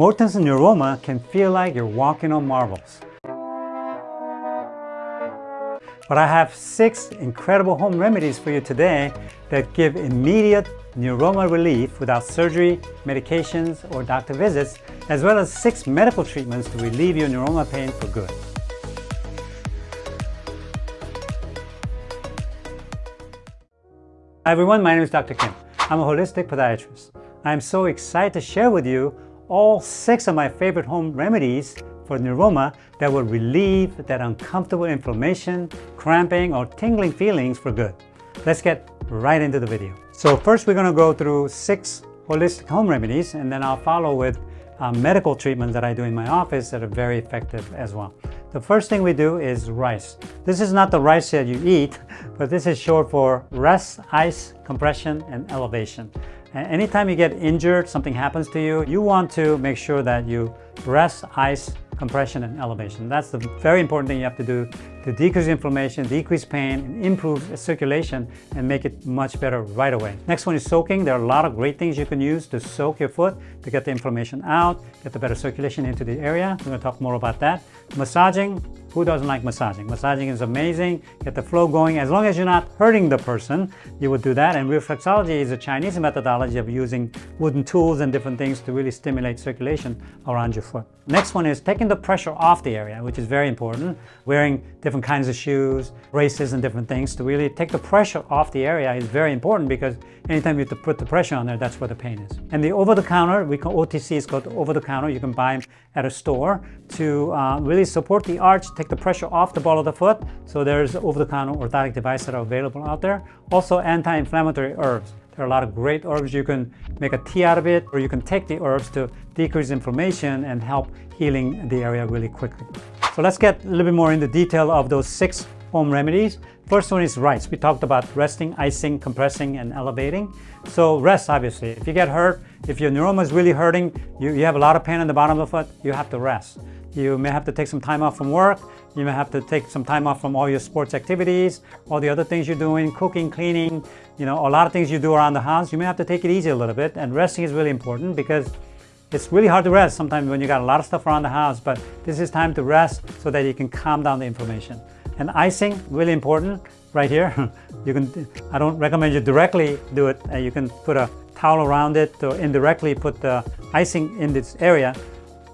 Morton's Neuroma can feel like you're walking on marbles. But I have six incredible home remedies for you today that give immediate neuroma relief without surgery, medications, or doctor visits, as well as six medical treatments to relieve your neuroma pain for good. Hi everyone, my name is Dr. Kim. I'm a holistic podiatrist. I'm so excited to share with you all six of my favorite home remedies for neuroma that will relieve that uncomfortable inflammation, cramping, or tingling feelings for good. Let's get right into the video. So first we're going to go through six holistic home remedies and then I'll follow with uh, medical treatments that I do in my office that are very effective as well. The first thing we do is rice. This is not the rice that you eat, but this is short for rest, ice, compression, and elevation. Anytime you get injured, something happens to you, you want to make sure that you rest, ice, compression, and elevation. That's the very important thing you have to do to decrease inflammation, decrease pain, and improve circulation and make it much better right away. Next one is soaking. There are a lot of great things you can use to soak your foot to get the inflammation out, get the better circulation into the area. We're going to talk more about that. Massaging, who doesn't like massaging? Massaging is amazing, get the flow going. As long as you're not hurting the person, you would do that. And reflexology is a Chinese methodology of using wooden tools and different things to really stimulate circulation around your foot. Next one is taking the pressure off the area, which is very important. Wearing different kinds of shoes, braces and different things to really take the pressure off the area is very important because anytime you put the pressure on there, that's where the pain is. And the over-the-counter, we call OTC is called over-the-counter. You can buy them at a store to uh, really support the arch, take the pressure off the ball of the foot. So there's over-the-counter orthotic devices that are available out there. Also anti-inflammatory herbs. There are a lot of great herbs. You can make a tea out of it, or you can take the herbs to decrease inflammation and help healing the area really quickly. So let's get a little bit more into detail of those six home remedies. First one is rice. We talked about resting, icing, compressing, and elevating. So rest, obviously. If you get hurt, if your neuroma is really hurting, you, you have a lot of pain in the bottom of the foot, you have to rest. You may have to take some time off from work. You may have to take some time off from all your sports activities, all the other things you're doing, cooking, cleaning, you know, a lot of things you do around the house. You may have to take it easy a little bit. And resting is really important because it's really hard to rest sometimes when you got a lot of stuff around the house, but this is time to rest so that you can calm down the inflammation. And icing, really important, right here. you can, I don't recommend you directly do it. Uh, you can put a towel around it or indirectly put the icing in this area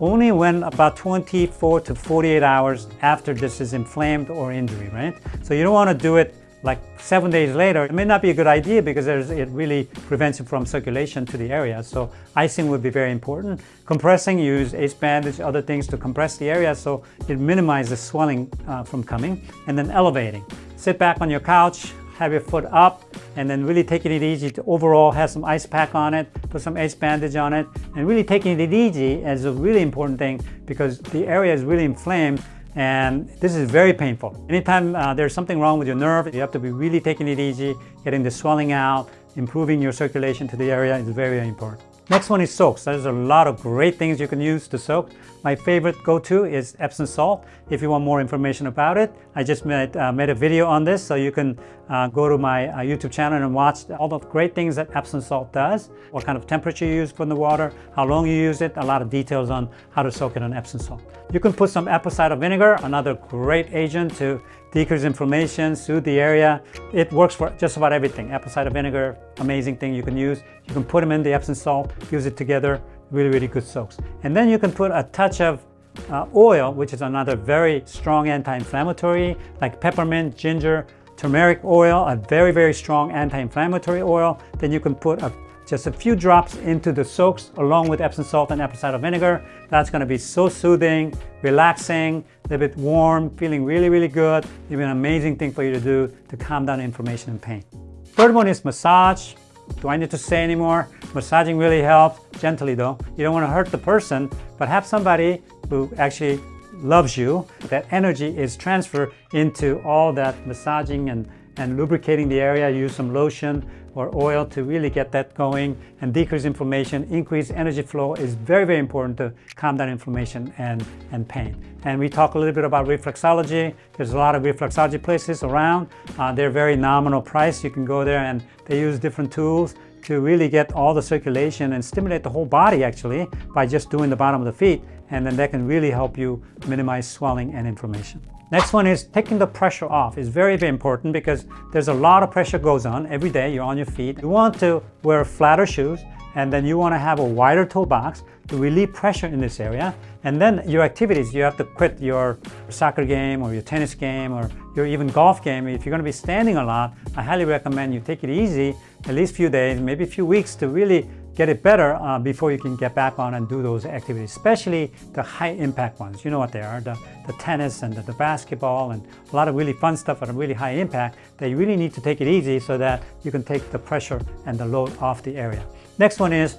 only when about 24 to 48 hours after this is inflamed or injury, right? So you don't want to do it like seven days later. It may not be a good idea because it really prevents it from circulation to the area. So icing would be very important. Compressing, use ace bandage, other things to compress the area so it minimizes swelling uh, from coming. And then elevating. Sit back on your couch, have your foot up, and then really taking it easy to overall have some ice pack on it, put some ice bandage on it, and really taking it easy is a really important thing because the area is really inflamed and this is very painful. Anytime uh, there's something wrong with your nerve, you have to be really taking it easy, getting the swelling out, improving your circulation to the area is very, very important. Next one is soaks. There's a lot of great things you can use to soak. My favorite go-to is Epsom salt. If you want more information about it, I just made, uh, made a video on this, so you can uh, go to my uh, YouTube channel and watch all the great things that Epsom salt does, what kind of temperature you use for the water, how long you use it, a lot of details on how to soak it in Epsom salt. You can put some apple cider vinegar, another great agent to decrease inflammation, soothe the area. It works for just about everything. Apple cider vinegar, amazing thing you can use. You can put them in the Epsom salt, use it together, really, really good soaks. And then you can put a touch of uh, oil, which is another very strong anti-inflammatory, like peppermint, ginger, turmeric oil, a very, very strong anti-inflammatory oil. Then you can put a just a few drops into the soaks along with Epsom salt and apple cider vinegar. That's gonna be so soothing, relaxing, a little bit warm, feeling really, really good. It'll be an amazing thing for you to do to calm down inflammation and pain. Third one is massage. Do I need to say anymore? Massaging really helps, gently though. You don't wanna hurt the person, but have somebody who actually loves you. That energy is transferred into all that massaging and, and lubricating the area. Use some lotion, or oil to really get that going and decrease inflammation, increase energy flow is very, very important to calm down inflammation and, and pain. And we talk a little bit about reflexology. There's a lot of reflexology places around. Uh, they're very nominal price. You can go there and they use different tools to really get all the circulation and stimulate the whole body actually by just doing the bottom of the feet and then that can really help you minimize swelling and inflammation. Next one is taking the pressure off is very, very important because there's a lot of pressure goes on every day. You're on your feet. You want to wear flatter shoes and then you want to have a wider toe box to relieve pressure in this area. And then your activities, you have to quit your soccer game or your tennis game or your even golf game. If you're going to be standing a lot, I highly recommend you take it easy, at least few days, maybe a few weeks to really get it better uh, before you can get back on and do those activities, especially the high impact ones. You know what they are, the, the tennis and the, the basketball and a lot of really fun stuff at a really high impact that you really need to take it easy so that you can take the pressure and the load off the area. Next one is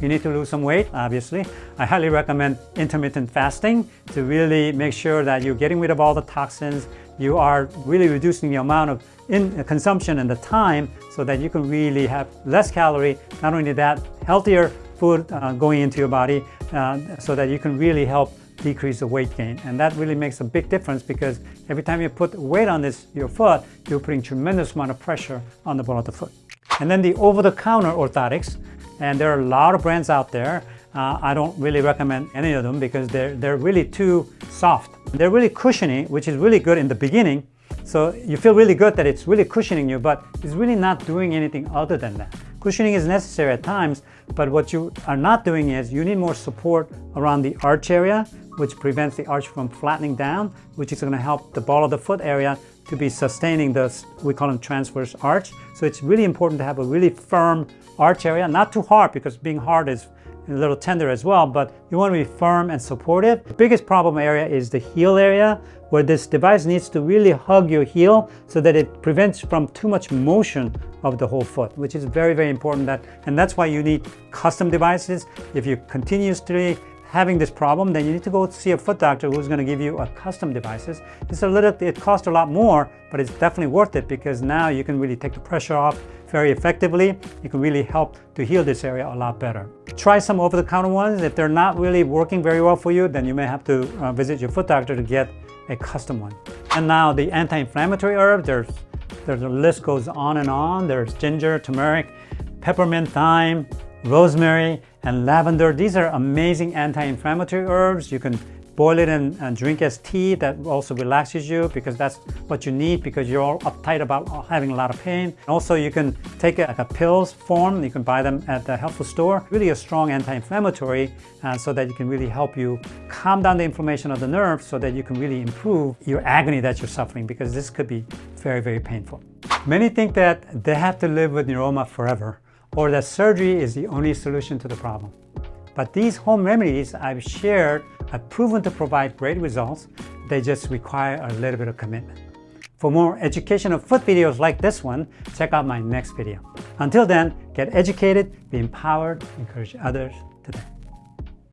you need to lose some weight, obviously. I highly recommend intermittent fasting to really make sure that you're getting rid of all the toxins. You are really reducing the amount of in consumption and the time so that you can really have less calorie. Not only that, healthier food uh, going into your body uh, so that you can really help decrease the weight gain. And that really makes a big difference because every time you put weight on this your foot, you're putting tremendous amount of pressure on the ball of the foot. And then the over-the-counter orthotics and there are a lot of brands out there. Uh, I don't really recommend any of them because they're, they're really too soft. They're really cushiony, which is really good in the beginning. So you feel really good that it's really cushioning you, but it's really not doing anything other than that. Cushioning is necessary at times, but what you are not doing is you need more support around the arch area, which prevents the arch from flattening down, which is going to help the ball of the foot area to be sustaining the, we call them transverse arch. So it's really important to have a really firm arch area, not too hard because being hard is a little tender as well, but you want to be firm and supportive. The biggest problem area is the heel area, where this device needs to really hug your heel so that it prevents from too much motion of the whole foot, which is very, very important. That, and that's why you need custom devices. If you continuously having this problem, then you need to go see a foot doctor who's going to give you a custom devices. It's a little, it costs a lot more, but it's definitely worth it because now you can really take the pressure off very effectively. You can really help to heal this area a lot better. Try some over-the-counter ones. If they're not really working very well for you, then you may have to uh, visit your foot doctor to get a custom one. And now the anti-inflammatory herb, there's, there's a list goes on and on. There's ginger, turmeric, peppermint, thyme, rosemary, and lavender. These are amazing anti-inflammatory herbs. You can boil it and, and, drink as tea. That also relaxes you because that's what you need because you're all uptight about having a lot of pain. Also, you can take it like a pills form. You can buy them at the health food store. Really a strong anti-inflammatory uh, so that you can really help you calm down the inflammation of the nerves so that you can really improve your agony that you're suffering because this could be very, very painful. Many think that they have to live with neuroma forever or that surgery is the only solution to the problem. But these home remedies I've shared have proven to provide great results. They just require a little bit of commitment. For more educational foot videos like this one, check out my next video. Until then, get educated, be empowered, encourage others.